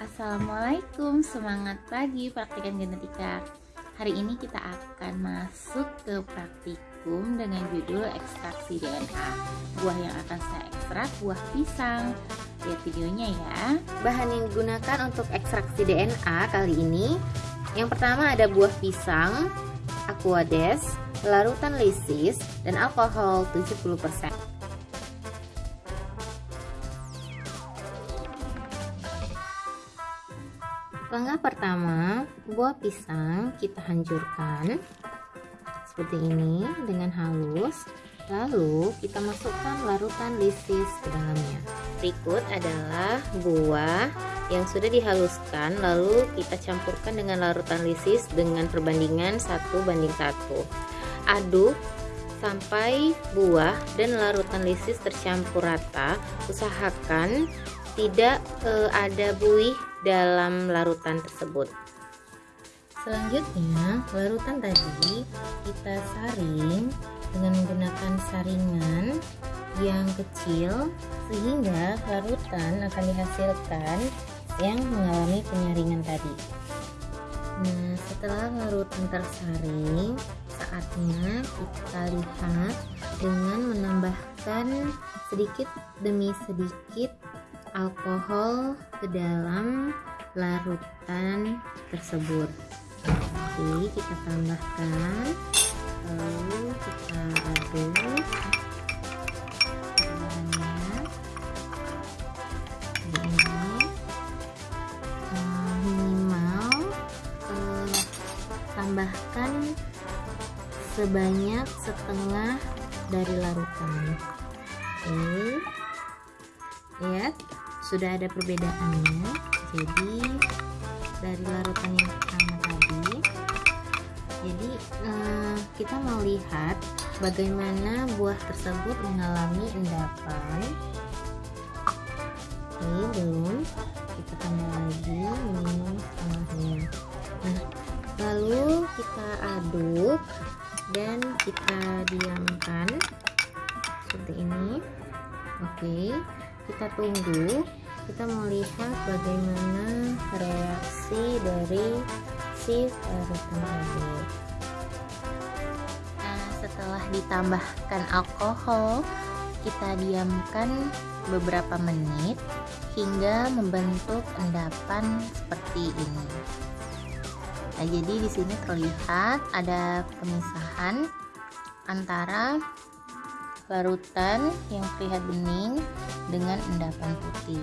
Assalamualaikum, semangat pagi praktikan genetika. Hari ini kita akan masuk ke praktikum dengan judul ekstraksi DNA Buah yang akan saya ekstrak buah pisang. Lihat videonya ya. Bahan yang digunakan untuk ekstraksi DNA kali ini Yang pertama ada buah pisang, aquades, larutan lisis, dan alkohol 70% Langkah pertama, buah pisang kita hancurkan seperti ini dengan halus. Lalu kita masukkan larutan lisis ke dalamnya. Berikut adalah buah yang sudah dihaluskan lalu kita campurkan dengan larutan lisis dengan perbandingan satu banding satu. Aduk sampai buah dan larutan lisis tercampur rata. Usahakan tidak e, ada buih dalam larutan tersebut. Selanjutnya, larutan tadi kita saring dengan menggunakan saringan yang kecil sehingga larutan akan dihasilkan yang mengalami penyaringan tadi. Nah, setelah larutan tersaring, saatnya kita lihat dengan menambahkan sedikit demi sedikit alkohol ke dalam larutan tersebut. Oke kita tambahkan lalu kita aduk. Eh, eh, tambahkan sebanyak setengah dari larutan. Oke lihat sudah ada perbedaannya. Jadi dari larutan yang pertama tadi jadi eh, kita mau lihat bagaimana buah tersebut mengalami endapan. Ini belum kita tambah lagi minum setengahnya nah lalu kita aduk dan kita diamkan seperti ini. Oke kita tunggu kita mau lihat bagaimana reaksi dari si larutan tadi Nah setelah ditambahkan alkohol kita diamkan beberapa menit hingga membentuk endapan seperti ini. Nah jadi di sini terlihat ada pemisahan antara larutan yang terlihat bening dengan endapan putih